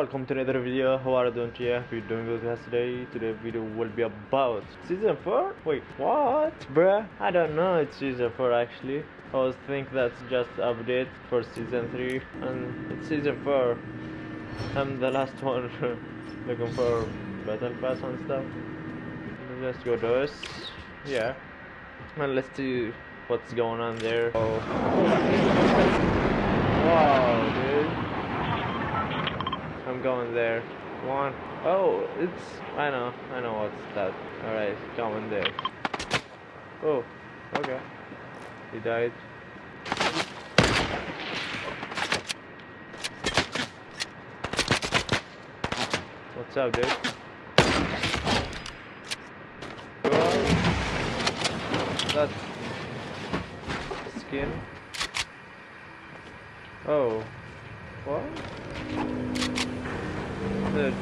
welcome to another video. How are you doing today? Hope you're doing good guys. Today today's video will be about season 4 wait what? Bruh I don't know it's season 4 actually. I was think that's just update for season 3 and it's season 4 I'm the last one looking for battle pass and stuff. Let's go this yeah. And let's see what's going on there. Oh. wow dude I'm going there. One. Oh, it's. I know. I know what's that. Alright, going there. Oh, okay. He died. What's up, dude? That skin. Oh, what? What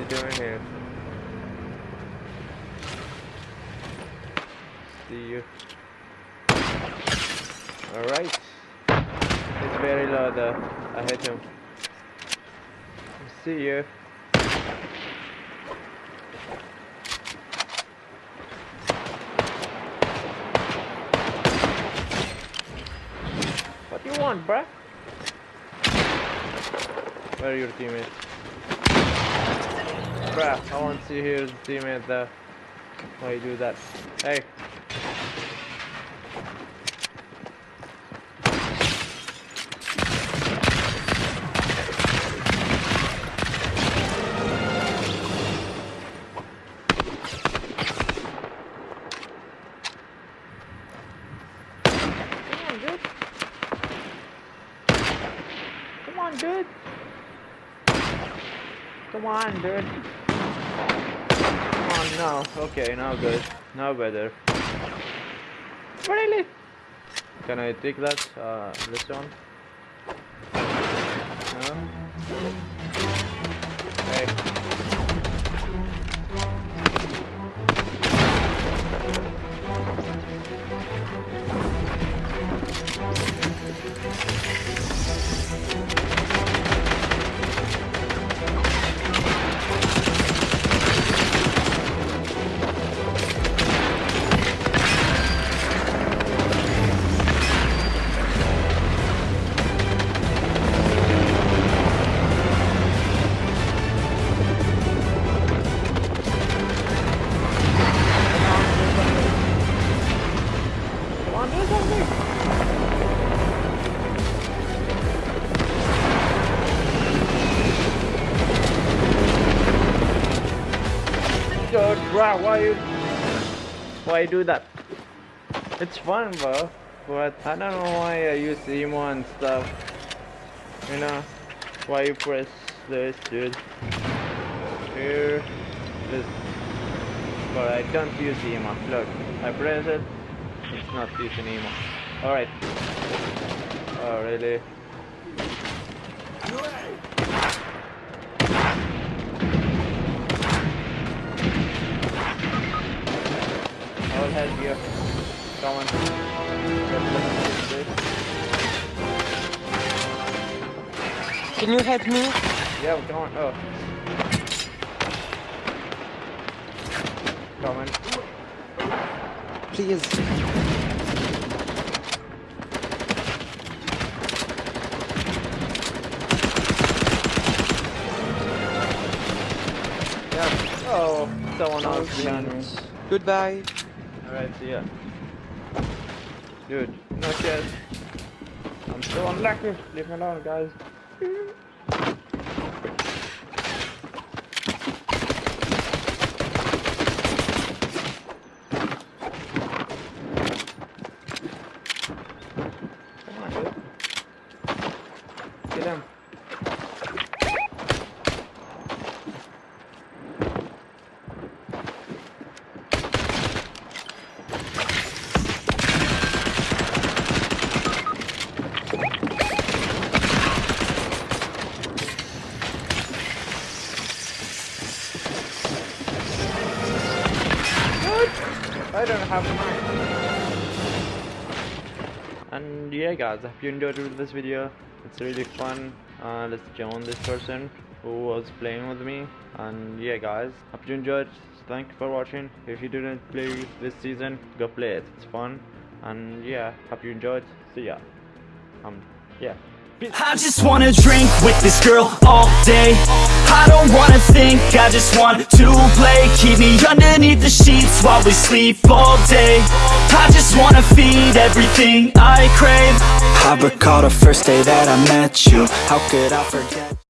you doing here? See you. Alright. It's very low though. I hit him. See you. What do you want, bruh? Where are your teammates? Bruh, I want to see his teammate there. Why you do that? Hey. Come on, dude. Come on, dude. Come on, dude. Oh no, okay, now good. Now better. Really? Can I take that? Uh, this one? Hey. Bro, why you why you do that? It's fun, bro. But I don't know why I use emo and stuff. You know, why you press this, dude? Here, this. But I don't use emo. Look, I press it. It's not using emo. All right. Oh, really? I'll help you. Come on. Can you help me? Yeah, come on. Oh. Come on. Please. Yeah. Oh, someone else behind me. Goodbye. Alright, see ya. Dude, not yet. I'm so unlucky. Leave me alone, guys. Come on, dude. Get him. I don't have and yeah guys I hope you enjoyed this video. It's really fun. Uh, let's join this person who was playing with me. And yeah guys hope you enjoyed. Thank you for watching. If you didn't play this season go play it. It's fun. And yeah hope you enjoyed. See ya. Um yeah I just wanna drink with this girl all day. I don't wanna think, I just want to play. Keep me underneath the sheets while we sleep all day. I just wanna feed everything I crave. I recall the first day that I met you. How could I forget